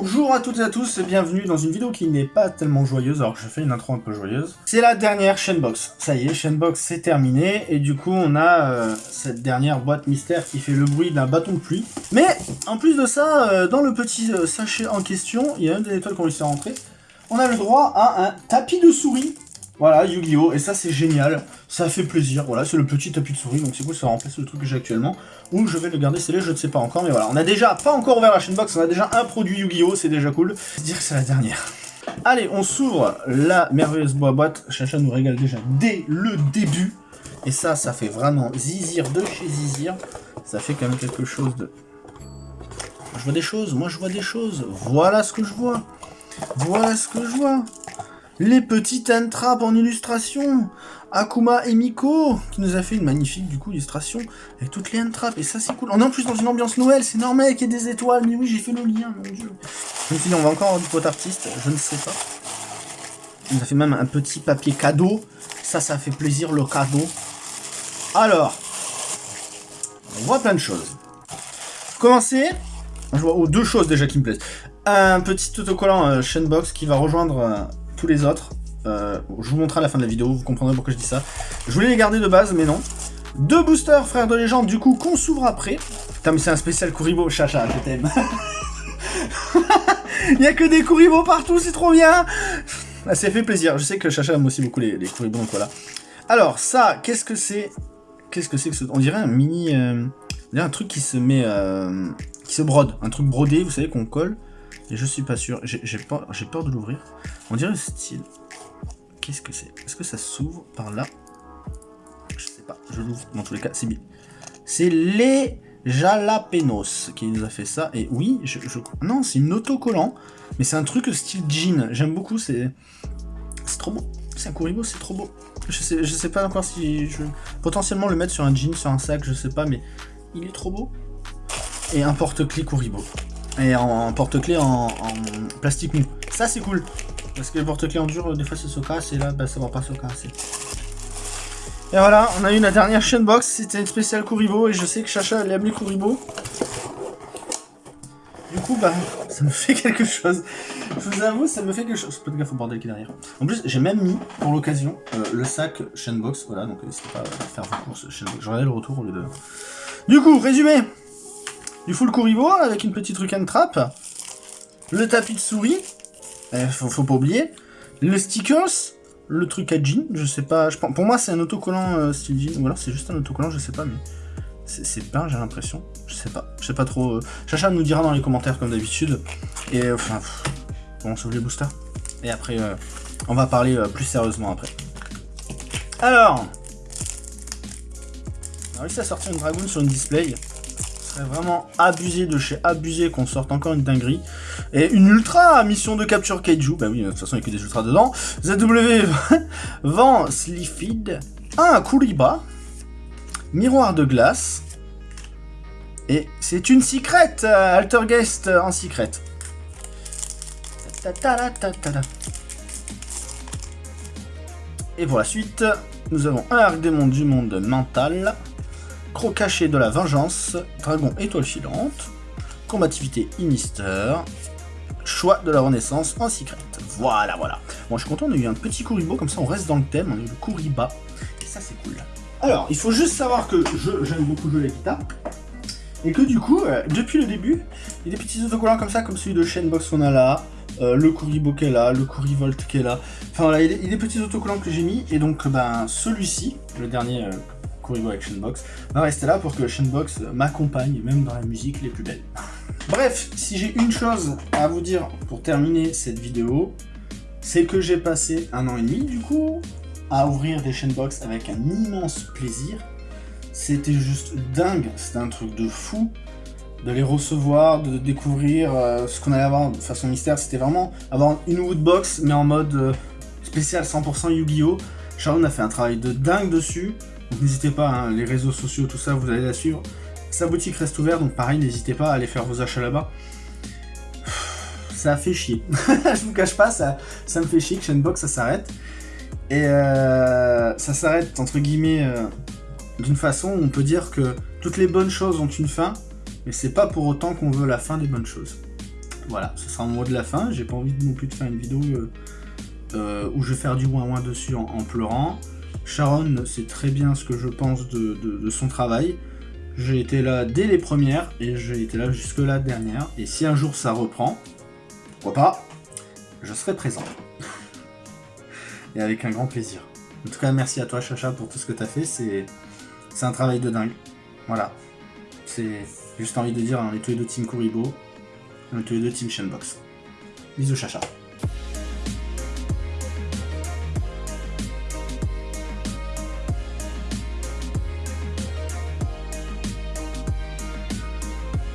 Bonjour à toutes et à tous, et bienvenue dans une vidéo qui n'est pas tellement joyeuse, alors que je fais une intro un peu joyeuse. C'est la dernière Shenbox. Ça y est, Shenbox c'est terminé, et du coup on a euh, cette dernière boîte mystère qui fait le bruit d'un bâton de pluie. Mais en plus de ça, euh, dans le petit euh, sachet en question, il y a une des étoiles qu'on réussi à rentrer. On a le droit à un tapis de souris voilà, Yu-Gi-Oh! Et ça, c'est génial. Ça fait plaisir. Voilà, c'est le petit tapis de souris. Donc c'est cool, ça remplace le truc que j'ai actuellement. Ou je vais le garder scellé, je ne sais pas encore. Mais voilà, on a déjà pas encore ouvert la chaîne box. On a déjà un produit Yu-Gi-Oh! C'est déjà cool. Dire que c'est la dernière. Allez, on s'ouvre la merveilleuse boîte. Chacha nous régale déjà dès le début. Et ça, ça fait vraiment zizir de chez zizir. Ça fait quand même quelque chose de... Je vois des choses, moi je vois des choses. Voilà ce que je vois. Voilà ce que je vois. Les petites entrappes en illustration Akuma et Miko, qui nous a fait une magnifique, du coup, illustration avec toutes les entrappes, et ça, c'est cool. On est en plus dans une ambiance Noël, c'est normal qu'il y des étoiles, mais oui, j'ai fait le lien, mon dieu. Suis dit, on va encore avoir du pot artiste, je ne sais pas. Il nous a fait même un petit papier cadeau. Ça, ça fait plaisir, le cadeau. Alors, on voit plein de choses. Commencer, je vois oh, deux choses déjà qui me plaisent. Un petit autocollant euh, Shenbox qui va rejoindre... Euh, tous les autres. Euh, je vous montrerai à la fin de la vidéo, vous comprendrez pourquoi je dis ça. Je voulais les garder de base, mais non. Deux boosters, frères de légende, du coup, qu'on s'ouvre après. Putain, mais c'est un spécial Kuribo, chacha, je t'aime. Il y a que des Kuribo partout, c'est trop bien ah, Ça fait plaisir, je sais que Chacha aime aussi beaucoup les, les Kuribo, donc voilà. Alors, ça, qu'est-ce que c'est Qu'est-ce que c'est que ce... On dirait un mini... Euh... On dirait un truc qui se met... Euh... qui se brode, un truc brodé, vous savez, qu'on colle. Et je suis pas sûr. J'ai peur, peur de l'ouvrir. On dirait le style. Qu'est-ce que c'est? Est-ce que ça s'ouvre par là? Je sais pas. Je l'ouvre. Dans tous les cas, c'est bien. C'est les Jalapenos qui nous a fait ça. Et oui, je, non, c'est une autocollant. Mais c'est un truc style jean. J'aime beaucoup. C'est c'est trop beau. C'est un Kuribo, c'est trop beau. Je sais, je sais pas encore si je... Potentiellement le mettre sur un jean, sur un sac, je sais pas, mais il est trop beau. Et un porte-clés Kuribo. Et en, porte-clés en, plastique mou. Ça, c'est cool. Parce que les porte-clés en dur, des fois, ça se casse. Et là, bah, ça va pas se casser. Et voilà, on a eu la dernière chaîne box. C'était une spéciale Kuribo. Et je sais que Chacha, elle aime les Kuribo. Du coup, bah, ça me fait quelque chose. Je vous avoue, ça me fait quelque chose. Pas de gaffe au bordel qui est derrière. En plus, j'ai même mis, pour l'occasion, euh, le sac Chainbox. Voilà, donc n'hésitez pas à faire vos courses Chainbox. J'aurai le retour au lieu de... Du coup, résumé du full Kuribo avec une petite truc and trap. Le tapis de souris. Eh, faut, pas oublier. Le stickers. Le truc à jean. Je sais pas. Je, pour moi, c'est un autocollant euh, style jean. Ou alors c'est juste un autocollant, je sais pas. Mais c'est pas, j'ai l'impression. Je sais pas. Je sais pas trop. Euh. Chacha nous dira dans les commentaires comme d'habitude. Et euh, enfin. on sauve les boosters. Et après, on va parler plus sérieusement après. Alors. On a réussi à sortir une dragoon sur une display vraiment abusé de chez abusé qu'on sorte encore une dinguerie. Et une ultra mission de capture kaiju. Bah oui, de toute façon, il n'y a que des ultras dedans. ZW vent Slifid. Un Kuriba. Miroir de glace. Et c'est une secrète Altergeist en secrète. Et pour la suite, nous avons un arc démon du monde mental caché de la vengeance, dragon étoile filante, combativité Inister, choix de la renaissance en secret. Voilà, voilà. Bon, je suis content, on a eu un petit Kuribo, comme ça on reste dans le thème, on a eu le Kuriba, et ça c'est cool. Alors, il faut juste savoir que j'aime beaucoup jouer la et que du coup, euh, depuis le début, il y a des petits autocollants comme ça, comme celui de Shenbox qu'on a là, euh, le Kuribo qui est là, le Kurivolt qui est là. Enfin voilà, il y, a des, petits autocollants que j'ai mis, et donc ben celui-ci, le dernier euh, Kuribo avec Shenbox, va rester là pour que Shenbox m'accompagne, même dans la musique les plus belles. Bref, si j'ai une chose à vous dire pour terminer cette vidéo, c'est que j'ai passé un an et demi, du coup, à ouvrir des Shenbox avec un immense plaisir. C'était juste dingue, c'était un truc de fou de les recevoir, de découvrir euh, ce qu'on allait avoir de façon mystère. C'était vraiment avoir une Woodbox, mais en mode euh, spécial 100% Yu-Gi-Oh! Sharon a fait un travail de dingue dessus. Donc n'hésitez pas, hein, les réseaux sociaux, tout ça, vous allez la suivre. Sa boutique reste ouverte, donc pareil, n'hésitez pas à aller faire vos achats là-bas. Ça fait chier. je vous cache pas, ça, me fait chier que Shenbox, ça s'arrête. Et euh, ça s'arrête, entre guillemets, euh, d'une façon où on peut dire que toutes les bonnes choses ont une fin, mais c'est pas pour autant qu'on veut la fin des bonnes choses. Voilà, ce sera mon mot de la fin. J'ai pas envie non plus de faire une vidéo euh, où je vais faire du ouin ouin dessus en, pleurant. Sharon sait très bien ce que je pense de, son travail. J'ai été là dès les premières et j'ai été là jusque la dernière. Et si un jour ça reprend, pourquoi pas, je serai présent. et avec un grand plaisir. En tout cas, merci à toi Chacha pour tout ce que tu as fait. C'est un travail de dingue. Voilà. C'est juste envie de dire, on est tous les deux Team Kuribo, on est tous les deux Team Shenbox. Bisous Chacha.